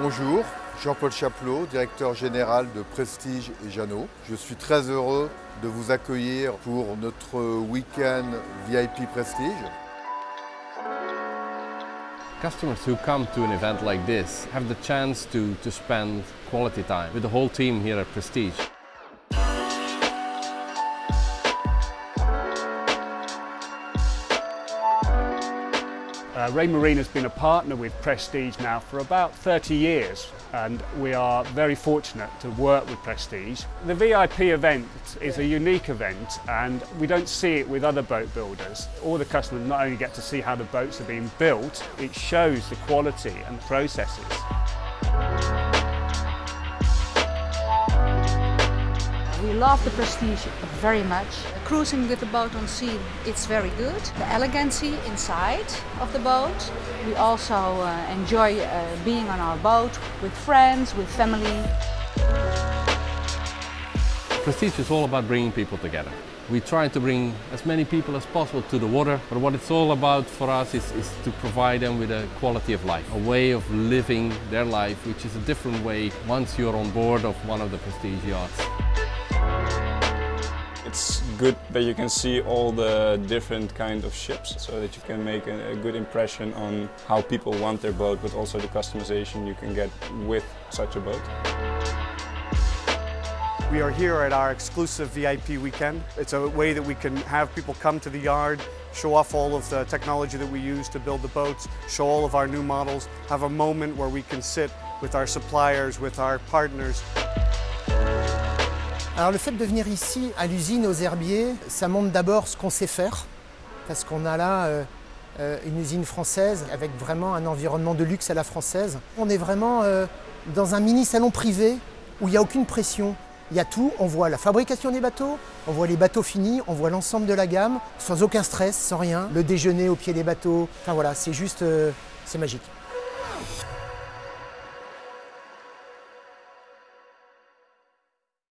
Bonjour, Jean-Paul Chaplot, directeur général de Prestige et Jeannot. Je suis très heureux de vous accueillir pour notre week-end VIP Prestige. Customers who come to an event like this have the chance to, to spend quality time with the whole team here at Prestige. Uh, Raymarine has been a partner with Prestige now for about 30 years and we are very fortunate to work with Prestige. The VIP event is a unique event and we don't see it with other boat builders. All the customers not only get to see how the boats are being built, it shows the quality and processes. Love the Prestige very much. Cruising with the boat on sea, it's very good. The elegancy inside of the boat. We also uh, enjoy uh, being on our boat with friends, with family. Prestige is all about bringing people together. We try to bring as many people as possible to the water, but what it's all about for us is, is to provide them with a quality of life, a way of living their life, which is a different way once you're on board of one of the Prestige yachts. It's good that you can see all the different kind of ships so that you can make a, a, good impression on how people want their boat but also the customization you can get with such a boat. We are here at our exclusive VIP weekend. It's a way that we can have people come to the yard, show off all of the technology that we use to build the boats, show all of our new models, have a moment where we can sit with our suppliers, with our partners. Alors le fait de venir ici à l'usine aux herbiers, ça montre d'abord ce qu'on sait faire, parce qu'on a là euh, euh, une usine française avec vraiment un environnement de luxe à la française. On est vraiment euh, dans un mini salon privé où il n'y a aucune pression. Il y a tout, on voit la fabrication des bateaux, on voit les bateaux finis, on voit l'ensemble de la gamme, sans aucun stress, sans rien. Le déjeuner au pied des bateaux, enfin voilà, c'est juste, c'est magique.